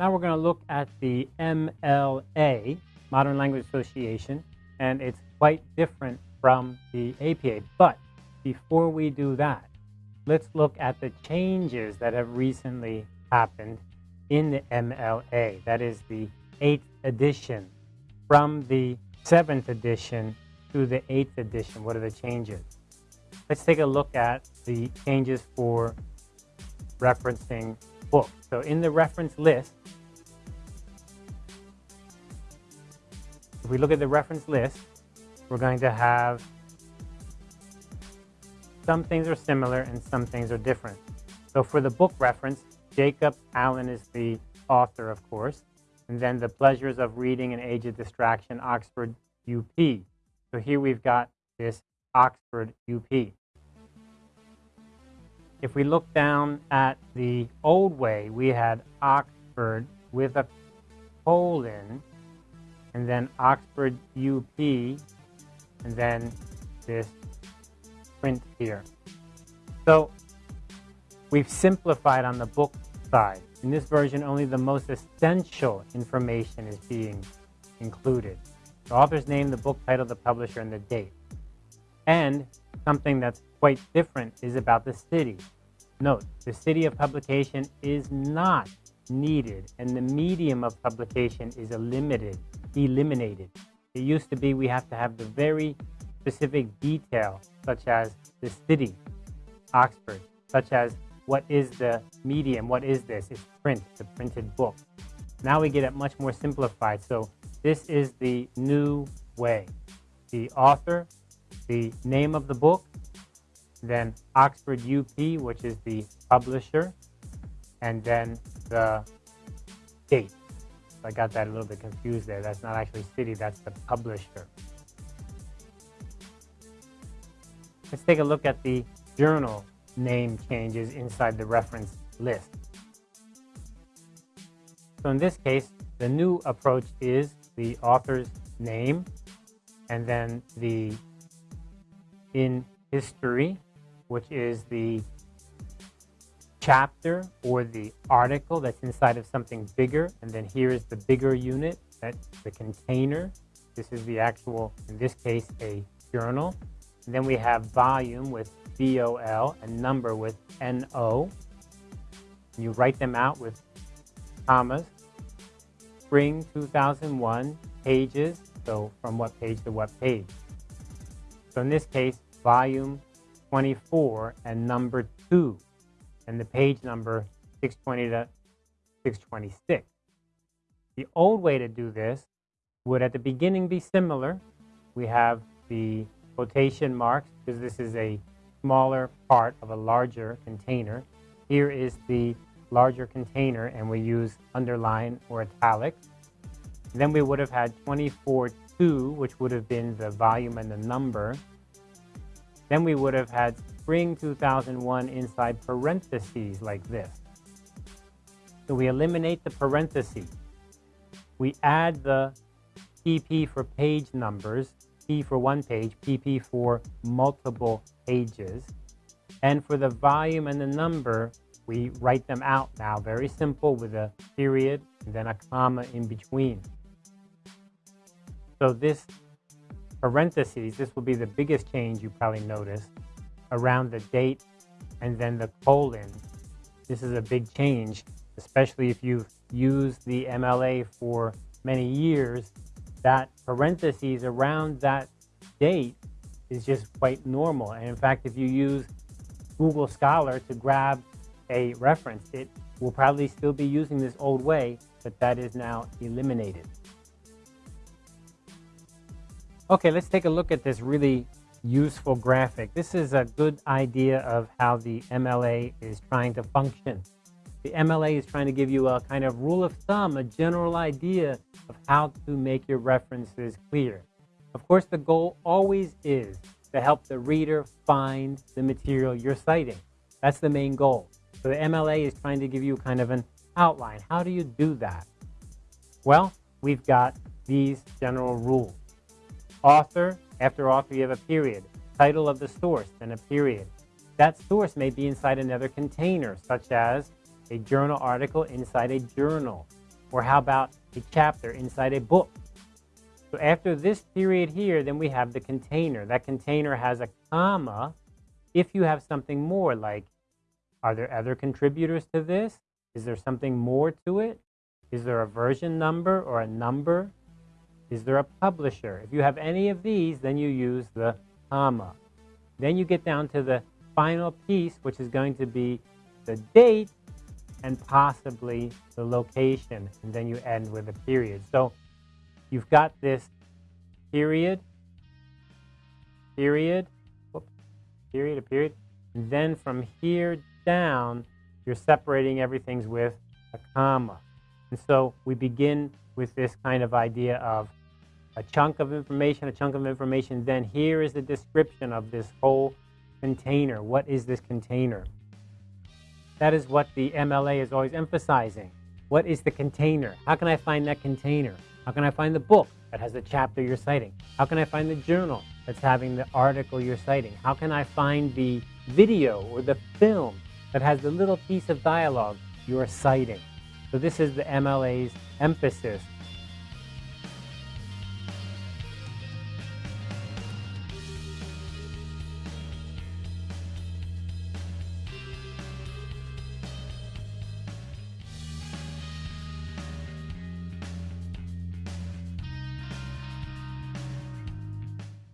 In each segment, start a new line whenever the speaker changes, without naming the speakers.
Now we're going to look at the MLA, Modern Language Association, and it's quite different from the APA. But before we do that, let's look at the changes that have recently happened in the MLA. That is the eighth edition. From the seventh edition to the eighth edition, what are the changes? Let's take a look at the changes for referencing books. So in the reference list, if we look at the reference list, we're going to have some things are similar and some things are different. So for the book reference, Jacob Allen is the author, of course, and then The Pleasures of Reading and Age of Distraction, Oxford UP. So here we've got this Oxford UP. If we look down at the old way, we had Oxford with a colon, and then Oxford UP, and then this print here. So we've simplified on the book side. In this version, only the most essential information is being included. The author's name, the book title, the publisher, and the date. And something that's quite different is about the city. Note, the city of publication is not needed, and the medium of publication is eliminated. Eliminated. It used to be we have to have the very specific detail, such as the city, Oxford, such as what is the medium, what is this? It's print, the printed book. Now we get it much more simplified. So this is the new way. The author, the name of the book, then Oxford UP, which is the publisher, and then the date. I got that a little bit confused there. That's not actually city, that's the publisher. Let's take a look at the journal name changes inside the reference list. So in this case, the new approach is the author's name and then the in history which is the chapter or the article that's inside of something bigger. And then here is the bigger unit, that's the container. This is the actual, in this case, a journal. And then we have volume with V-O-L and number with N-O. You write them out with commas. Spring 2001, pages, so from what page to what page. So in this case, volume 24 and number 2, and the page number 620 to 626. The old way to do this would at the beginning be similar. We have the quotation marks because this is a smaller part of a larger container. Here is the larger container and we use underline or italic. Then we would have had 24.2, which would have been the volume and the number. Then we would have had spring 2001 inside parentheses like this. So we eliminate the parentheses. We add the PP for page numbers, P for one page, PP for multiple pages. And for the volume and the number, we write them out now, very simple with a period and then a comma in between. So this parentheses, this will be the biggest change you probably notice around the date and then the colon. This is a big change, especially if you've used the MLA for many years. That parentheses around that date is just quite normal. And in fact, if you use Google Scholar to grab a reference, it will probably still be using this old way, but that is now eliminated. Okay, let's take a look at this really useful graphic. This is a good idea of how the MLA is trying to function. The MLA is trying to give you a kind of rule of thumb, a general idea of how to make your references clear. Of course, the goal always is to help the reader find the material you're citing. That's the main goal. So the MLA is trying to give you kind of an outline. How do you do that? Well, we've got these general rules. Author, after author you have a period. Title of the source, then a period. That source may be inside another container, such as a journal article inside a journal. Or how about a chapter inside a book? So after this period here, then we have the container. That container has a comma if you have something more like, are there other contributors to this? Is there something more to it? Is there a version number or a number? Is there a publisher? If you have any of these, then you use the comma. Then you get down to the final piece, which is going to be the date and possibly the location, and then you end with a period. So you've got this period, period, whoops, period, a period, and then from here down, you're separating everything with a comma. And so we begin with this kind of idea of a chunk of information, a chunk of information, then here is the description of this whole container. What is this container? That is what the MLA is always emphasizing. What is the container? How can I find that container? How can I find the book that has the chapter you're citing? How can I find the journal that's having the article you're citing? How can I find the video or the film that has the little piece of dialogue you're citing? So this is the MLA's emphasis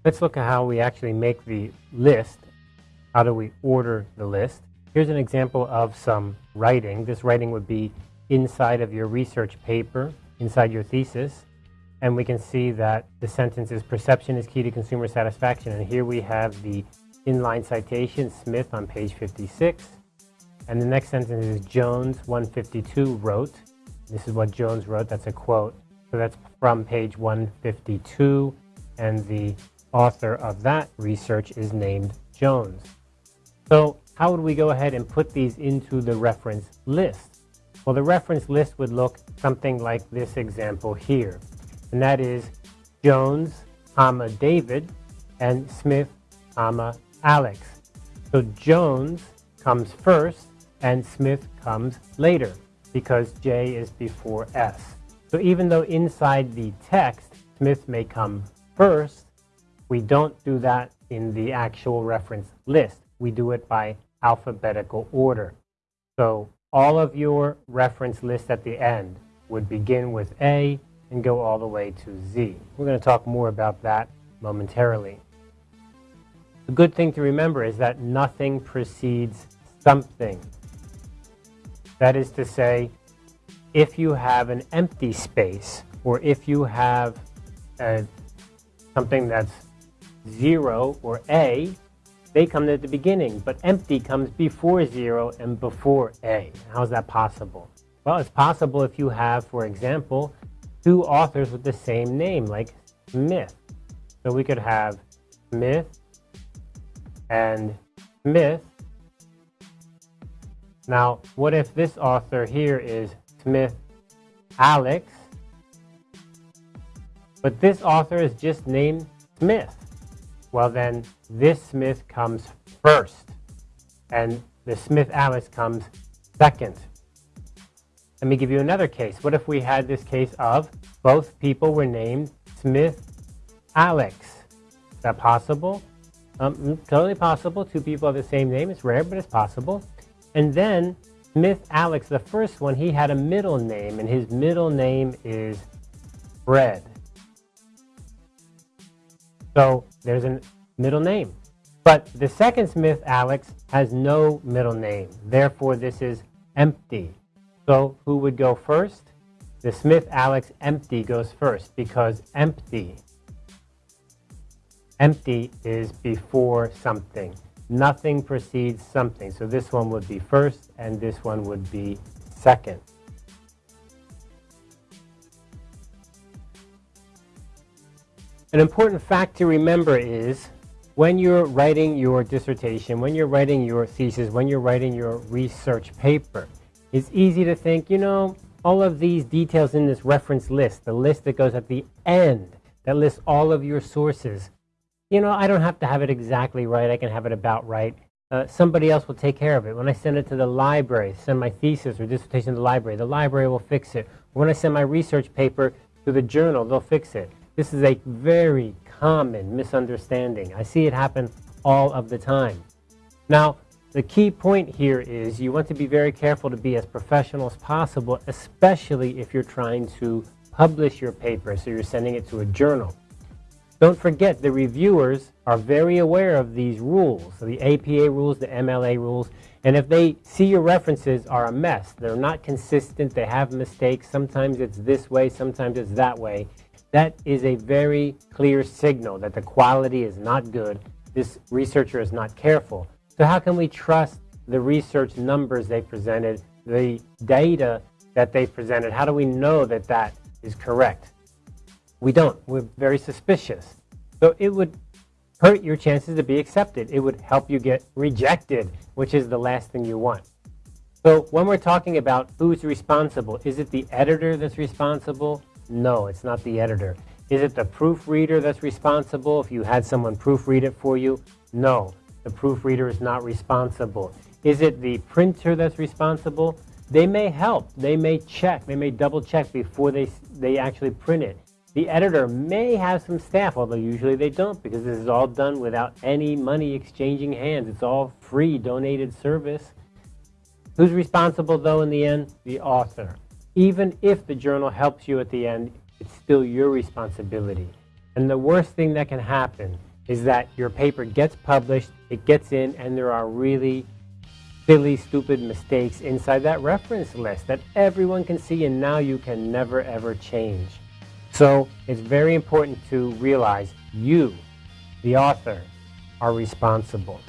Let's look at how we actually make the list. How do we order the list? Here's an example of some writing. This writing would be inside of your research paper, inside your thesis. And we can see that the sentence is perception is key to consumer satisfaction. And here we have the inline citation, Smith on page 56. And the next sentence is Jones 152 wrote. This is what Jones wrote. That's a quote. So that's from page 152. And the author of that research is named Jones. So how would we go ahead and put these into the reference list? Well, the reference list would look something like this example here. And that is Jones, comma, David, and Smith, comma, Alex. So Jones comes first and Smith comes later because J is before S. So even though inside the text, Smith may come first, we don't do that in the actual reference list. We do it by alphabetical order. So all of your reference lists at the end would begin with A and go all the way to Z. We're going to talk more about that momentarily. The good thing to remember is that nothing precedes something. That is to say, if you have an empty space, or if you have a, something that's 0 or A, they come at the beginning, but empty comes before 0 and before A. How is that possible? Well, it's possible if you have, for example, two authors with the same name, like Smith. So we could have Smith and Smith. Now, what if this author here is Smith Alex, but this author is just named Smith? Well then this Smith comes first and the Smith Alice comes second. Let me give you another case. What if we had this case of both people were named Smith Alex? Is that possible? Um, mm, totally possible. Two people have the same name. It's rare, but it's possible. And then Smith Alex, the first one, he had a middle name, and his middle name is Fred. So there's a middle name. But the second Smith, Alex, has no middle name. Therefore, this is empty. So who would go first? The Smith, Alex, empty goes first because empty. Empty is before something. Nothing precedes something. So this one would be first and this one would be second. An important fact to remember is when you're writing your dissertation, when you're writing your thesis, when you're writing your research paper, it's easy to think, you know, all of these details in this reference list, the list that goes at the end, that lists all of your sources, you know, I don't have to have it exactly right. I can have it about right. Uh, somebody else will take care of it. When I send it to the library, send my thesis or dissertation to the library, the library will fix it. When I send my research paper to the journal, they'll fix it. This is a very common misunderstanding. I see it happen all of the time. Now, the key point here is you want to be very careful to be as professional as possible, especially if you're trying to publish your paper, so you're sending it to a journal. Don't forget, the reviewers are very aware of these rules, so the APA rules, the MLA rules, and if they see your references are a mess, they're not consistent, they have mistakes, sometimes it's this way, sometimes it's that way, that is a very clear signal that the quality is not good, this researcher is not careful. So how can we trust the research numbers they presented, the data that they presented? How do we know that that is correct? We don't. We're very suspicious. So it would hurt your chances to be accepted. It would help you get rejected, which is the last thing you want. So when we're talking about who's responsible, is it the editor that's responsible? No, it's not the editor. Is it the proofreader that's responsible if you had someone proofread it for you? No, the proofreader is not responsible. Is it the printer that's responsible? They may help. They may check. They may double check before they, they actually print it. The editor may have some staff, although usually they don't because this is all done without any money exchanging hands. It's all free, donated service. Who's responsible, though, in the end? The author. Even if the journal helps you at the end, it's still your responsibility. And the worst thing that can happen is that your paper gets published, it gets in, and there are really silly, stupid mistakes inside that reference list that everyone can see and now you can never ever change. So it's very important to realize you, the author, are responsible.